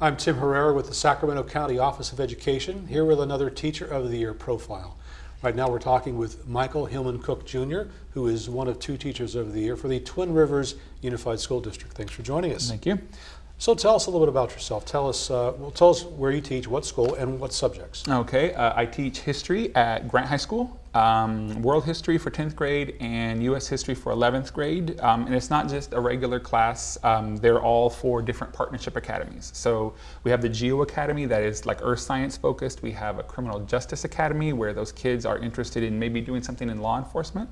I'm Tim Herrera with the Sacramento County Office of Education, here with another Teacher of the Year profile. Right now we're talking with Michael Hillman Cook Jr., who is one of two Teachers of the Year for the Twin Rivers Unified School District. Thanks for joining us. Thank you. So tell us a little bit about yourself. Tell us, uh, well, tell us where you teach, what school, and what subjects. Okay, uh, I teach history at Grant High School, um, world history for 10th grade, and U.S. history for 11th grade. Um, and it's not just a regular class, um, they're all for different partnership academies. So we have the Geo Academy that is like earth science focused. We have a criminal justice academy where those kids are interested in maybe doing something in law enforcement.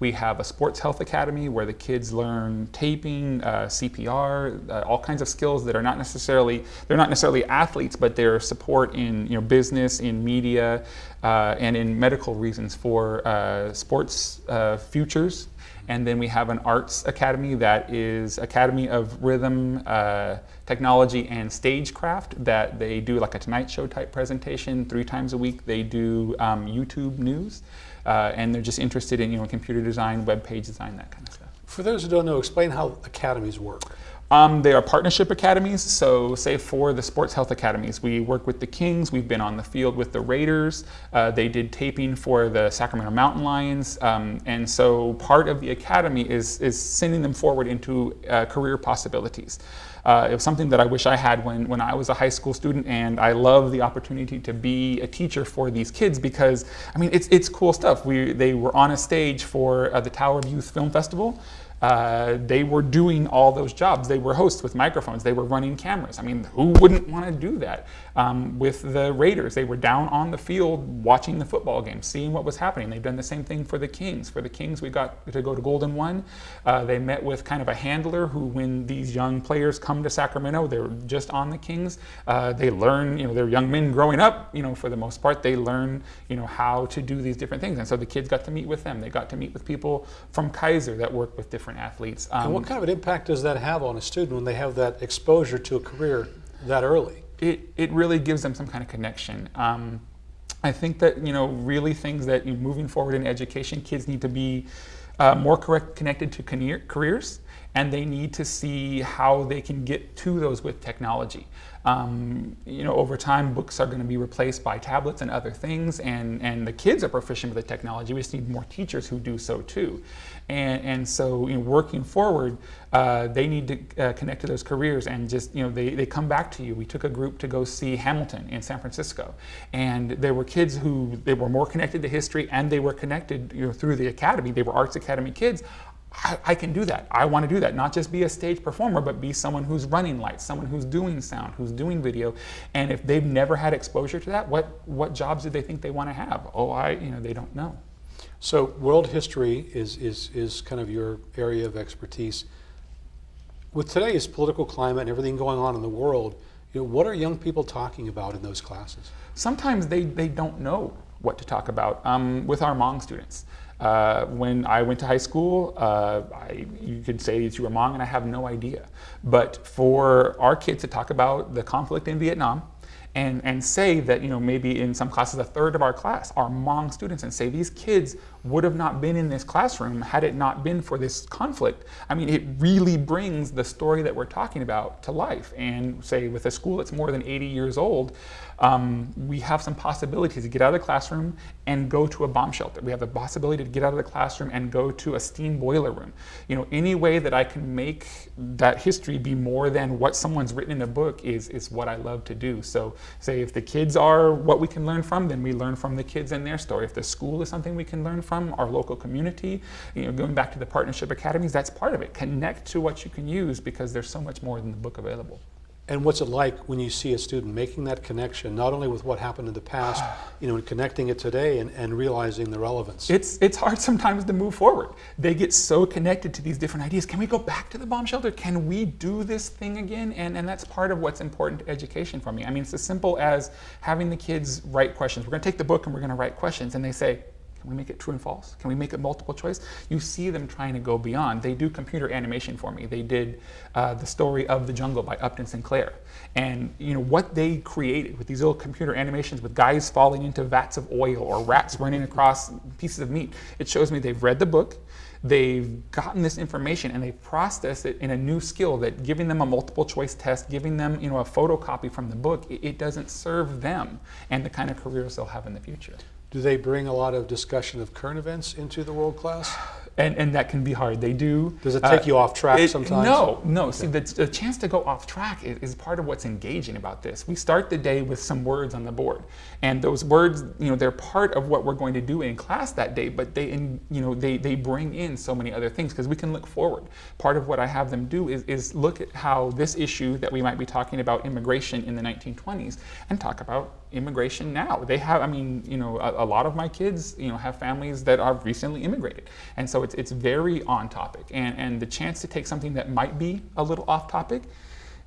We have a sports health academy where the kids learn taping, uh, CPR, uh, all kinds of skills that are not necessarily, they're not necessarily athletes, but they're support in you know, business, in media, uh, and in medical reasons for uh, sports uh, futures. And then we have an arts academy that is Academy of Rhythm, uh, Technology, and Stagecraft that they do like a Tonight Show type presentation three times a week. They do um, YouTube news, uh, and they're just interested in you know computer design, web page design, that kind of stuff. For those who don't know, explain how academies work. Um, they are partnership academies, so say for the sports health academies, we work with the Kings, we've been on the field with the Raiders, uh, they did taping for the Sacramento Mountain Lions, um, and so part of the academy is, is sending them forward into uh, career possibilities. Uh, it was something that I wish I had when, when I was a high school student and I love the opportunity to be a teacher for these kids because, I mean, it's, it's cool stuff. We, they were on a stage for uh, the Tower of Youth Film Festival uh, they were doing all those jobs. They were hosts with microphones. They were running cameras. I mean, who wouldn't want to do that? Um, with the Raiders, they were down on the field watching the football game, seeing what was happening. They've done the same thing for the Kings. For the Kings, we got to go to Golden One. Uh, they met with kind of a handler who, when these young players come to Sacramento, they're just on the Kings. Uh, they learn, you know, they're young men growing up, you know, for the most part, they learn, you know, how to do these different things. And so the kids got to meet with them. They got to meet with people from Kaiser that work with different different athletes. Um, and what kind of an impact does that have on a student when they have that exposure to a career that early? It, it really gives them some kind of connection. Um, I think that, you know, really things that you know, moving forward in education, kids need to be uh, more correct, connected to careers and they need to see how they can get to those with technology. Um, you know, over time, books are going to be replaced by tablets and other things, and, and the kids are proficient with the technology. We just need more teachers who do so too. And, and so, you know, working forward, uh, they need to uh, connect to those careers and just, you know, they, they come back to you. We took a group to go see Hamilton in San Francisco, and there were kids who, they were more connected to history and they were connected, you know, through the academy. They were Arts Academy kids. I, I, can do that. I want to do that. Not just be a stage performer, but be someone who's running lights, someone who's doing sound, who's doing video. And if they've never had exposure to that, what, what jobs do they think they want to have? Oh, I, you know, they don't know. So world history is, is, is kind of your area of expertise. With today's political climate and everything going on in the world, you know, what are young people talking about in those classes? Sometimes they, they don't know what to talk about um, with our Hmong students. Uh, when I went to high school, uh, I, you could say that you were Hmong and I have no idea. But for our kids to talk about the conflict in Vietnam, and, and say that, you know, maybe in some classes, a third of our class are Hmong students and say these kids would have not been in this classroom had it not been for this conflict. I mean, it really brings the story that we're talking about to life. And say with a school that's more than 80 years old, um, we have some possibilities to get out of the classroom and go to a bomb shelter. We have the possibility to get out of the classroom and go to a steam boiler room. You know, any way that I can make that history be more than what someone's written in a book is, is what I love to do. So say if the kids are what we can learn from, then we learn from the kids and their story. If the school is something we can learn from, our local community, you know, going back to the partnership academies, that's part of it. Connect to what you can use because there's so much more than the book available. And what's it like when you see a student making that connection, not only with what happened in the past, you know, and connecting it today and, and realizing the relevance? It's, it's hard sometimes to move forward. They get so connected to these different ideas. Can we go back to the bomb shelter? Can we do this thing again? And, and that's part of what's important to education for me. I mean, it's as simple as having the kids write questions. We're going to take the book and we're going to write questions. And they say, can we make it true and false? Can we make it multiple choice? You see them trying to go beyond. They do computer animation for me. They did uh, the story of the jungle by Upton Sinclair. And you know what they created with these little computer animations with guys falling into vats of oil or rats running across pieces of meat. It shows me they've read the book, they've gotten this information and they've processed it in a new skill that giving them a multiple choice test, giving them you know a photocopy from the book, it, it doesn't serve them and the kind of careers they'll have in the future. Do they bring a lot of discussion of current events into the world class? And, and that can be hard. They do. Does it take uh, you off track it- sometimes? No, no. See, the, the chance to go off track is, is part of what's engaging about this. We start the day with some words on the board, and those words, you know, they're part of what we're going to do in class that day. But they, in, you know, they they bring in so many other things because we can look forward. Part of what I have them do is is look at how this issue that we might be talking about immigration in the 1920s and talk about immigration now. They have, I mean, you know, a, a lot of my kids, you know, have families that are recently immigrated, and so it's it's very on topic. And and the chance to take something that might be a little off topic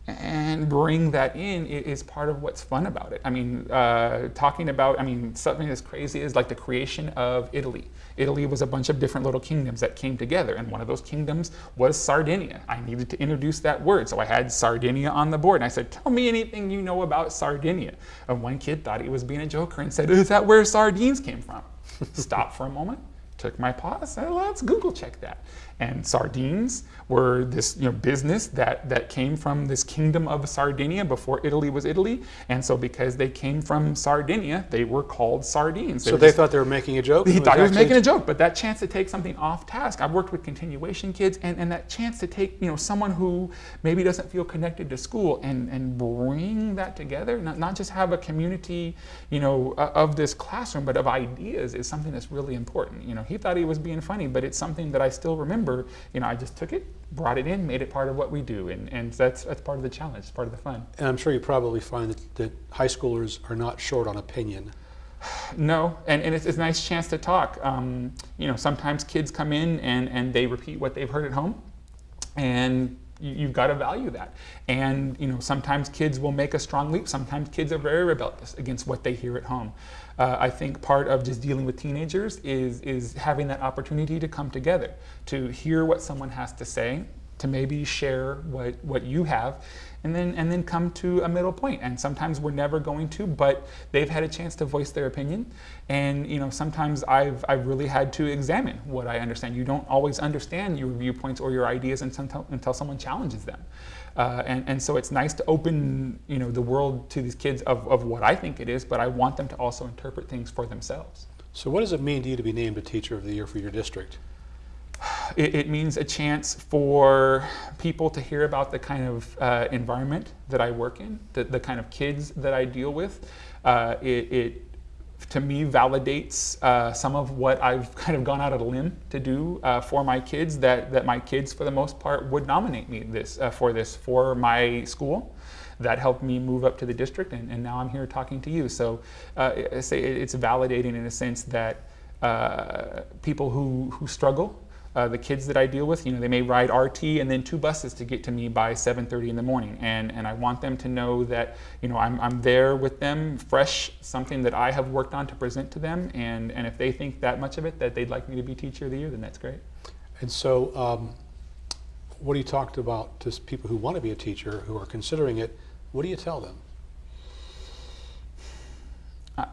and bring that in is part of what's fun about it. I mean, uh, talking about, I mean, something as crazy as like the creation of Italy. Italy was a bunch of different little kingdoms that came together, and one of those kingdoms was Sardinia. I needed to introduce that word, so I had Sardinia on the board, and I said, "Tell me anything you know about Sardinia." And one kid thought he was being a joker and said, "Is that where sardines came from?" Stop for a moment, took my pause, said, "Let's Google check that." And sardines were this you know, business that, that came from this kingdom of Sardinia before Italy was Italy. And so because they came from Sardinia, they were called sardines. So they just- thought they were making a joke? he thought he was making a joke, but that chance to take something off task. I've worked with continuation kids, and, and that chance to take you know someone who maybe doesn't feel connected to school and, and bring that together, not, not just have a community you know uh, of this classroom, but of ideas is something that's really important. You know, he thought he was being funny, but it's something that I still remember. You know, I just took it, brought it in, made it part of what we do, and, and that's that's part of the challenge, it's part of the fun. And I'm sure you probably find that, that high schoolers are not short on opinion. No, and, and it's, it's a nice chance to talk. Um, you know, sometimes kids come in and, and they repeat what they've heard at home, and you've got to value that. And you know, sometimes kids will make a strong leap. Sometimes kids are very rebellious against what they hear at home. Uh, I think part of just dealing with teenagers is is having that opportunity to come together, to hear what someone has to say, to maybe share what, what you have and then and then come to a middle point. And sometimes we're never going to but they've had a chance to voice their opinion. And you know sometimes I've, I've really had to examine what I understand. You don't always understand your viewpoints or your ideas until, until someone challenges them. Uh, and, and so it's nice to open you know the world to these kids of, of what I think it is but I want them to also interpret things for themselves. So what does it mean to you to be named a Teacher of the Year for your district? It, it means a chance for people to hear about the kind of uh, environment that I work in, the, the kind of kids that I deal with. Uh, it, it, to me, validates uh, some of what I've kind of gone out of a limb to do uh, for my kids. That that my kids, for the most part, would nominate me this uh, for this for my school. That helped me move up to the district, and, and now I'm here talking to you. So, uh, say it's validating in a sense that uh, people who who struggle uh, the kids that I deal with, you know, they may ride RT and then two buses to get to me by 7:30 in the morning, and and I want them to know that you know I'm I'm there with them, fresh, something that I have worked on to present to them, and and if they think that much of it that they'd like me to be teacher of the year, then that's great. And so, um, what do you talk about to people who want to be a teacher, who are considering it? What do you tell them? Uh,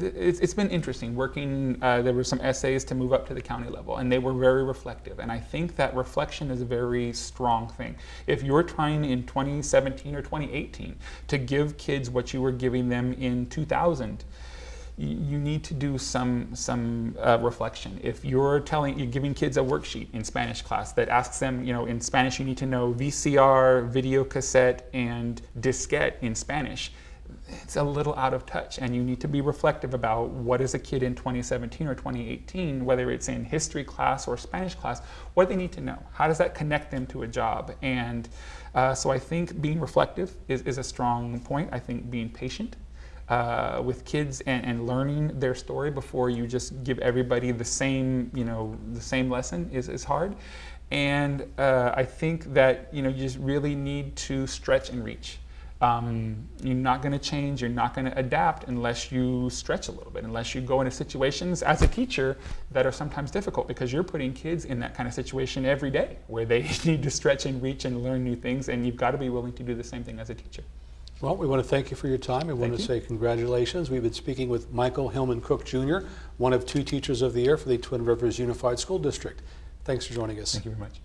it's, it's been interesting working. Uh, there were some essays to move up to the county level, and they were very reflective. And I think that reflection is a very strong thing. If you're trying in 2017 or 2018 to give kids what you were giving them in 2000, you need to do some some uh, reflection. If you're telling you're giving kids a worksheet in Spanish class that asks them, you know, in Spanish you need to know VCR, video cassette, and diskette in Spanish it's a little out of touch and you need to be reflective about what is a kid in 2017 or 2018 whether it's in history class or spanish class what they need to know. How does that connect them to a job? And uh, so i think being reflective is, is a strong point. I think being patient uh, with kids and, and learning their story before you just give everybody the same you know the same lesson is, is hard. And uh, i think that you know you just really need to stretch and reach um, you're not going to change, you're not going to adapt unless you stretch a little bit, unless you go into situations as a teacher that are sometimes difficult because you're putting kids in that kind of situation every day where they need to stretch and reach and learn new things, and you've got to be willing to do the same thing as a teacher. Well, we want to thank you for your time. We want Thank to you. say congratulations. We've been speaking with Michael Hillman Cook Jr., one of two Teachers of the Year for the Twin Rivers Unified School District. Thanks for joining us. Thank you very much.